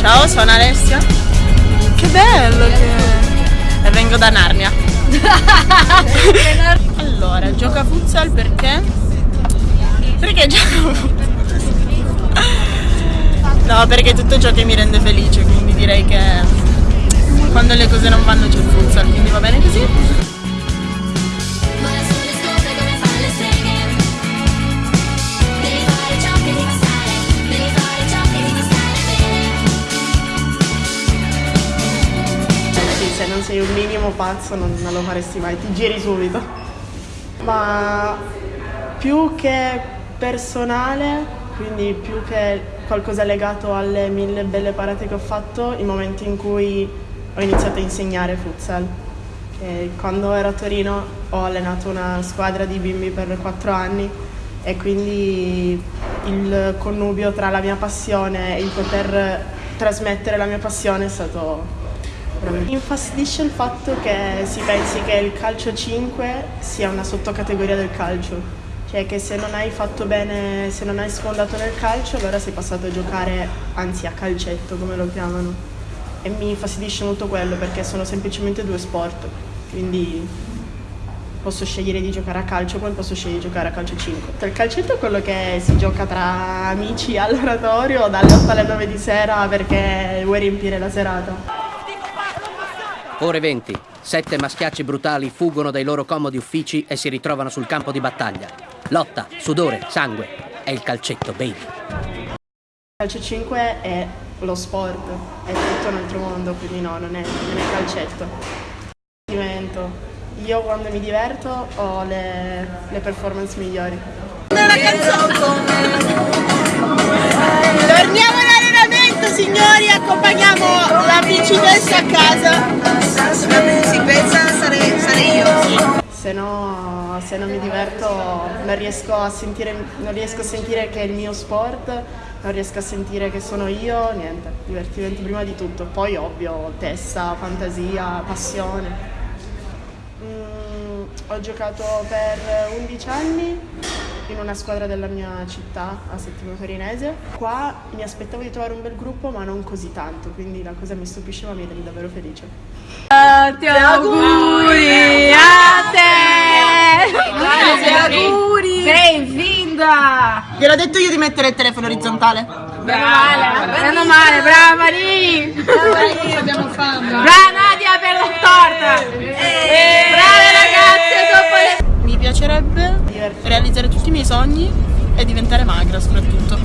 Ciao, sono Alessia. Che bello che... E vengo da Narnia. allora, gioco a futsal perché? Perché gioco a futsal? No, perché è tutto ciò che mi rende felice, quindi direi che quando le cose non vanno c'è il futsal, quindi va bene così. Sei un minimo pazzo non, non lo faresti mai, ti giri subito. Ma più che personale, quindi più che qualcosa legato alle mille belle parate che ho fatto, i momenti in cui ho iniziato a insegnare futsal. E quando ero a Torino ho allenato una squadra di bimbi per quattro anni e quindi il connubio tra la mia passione e il poter trasmettere la mia passione è stato mi infastidisce il fatto che si pensi che il calcio 5 sia una sottocategoria del calcio, cioè che se non hai fatto bene, se non hai sfondato nel calcio allora sei passato a giocare, anzi a calcetto come lo chiamano. E mi infastidisce molto quello perché sono semplicemente due sport, quindi posso scegliere di giocare a calcio come posso scegliere di giocare a calcio 5. Il calcetto è quello che si gioca tra amici all'oratorio dalle 8 alle 9 di sera perché vuoi riempire la serata. Ore 20. Sette maschiacci brutali fuggono dai loro comodi uffici e si ritrovano sul campo di battaglia. Lotta, sudore, sangue. È il calcetto, baby. Il calcio 5 è lo sport, è tutto un altro mondo, quindi no, non è, non è calcetto. Divertimento. Io quando mi diverto ho le, le performance migliori. Una Torniamo all'allenamento signori, accompagniamo la principessa a casa. Se non mi diverto non riesco, a sentire, non riesco a sentire che è il mio sport, non riesco a sentire che sono io, niente, divertimento prima di tutto, poi ovvio testa, fantasia, passione. Mm, ho giocato per 11 anni in una squadra della mia città, a Settimo Torinese. Qua mi aspettavo di trovare un bel gruppo, ma non così tanto, quindi la cosa mi stupisce ma mi rende davvero felice. Tanti auguri Benvinda! Gliel'ho detto io di mettere il telefono orizzontale. Meno male, meno male, brava Marini! Brava abbiamo fame! Brava Nadia per la torta! Brave ragazze, dopo le piacerebbe realizzare tutti i miei sogni e diventare magra soprattutto.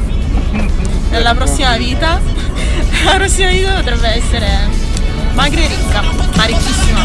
Nella prossima vita, la prossima vita potrebbe essere magra e ricca, ma ricchissima.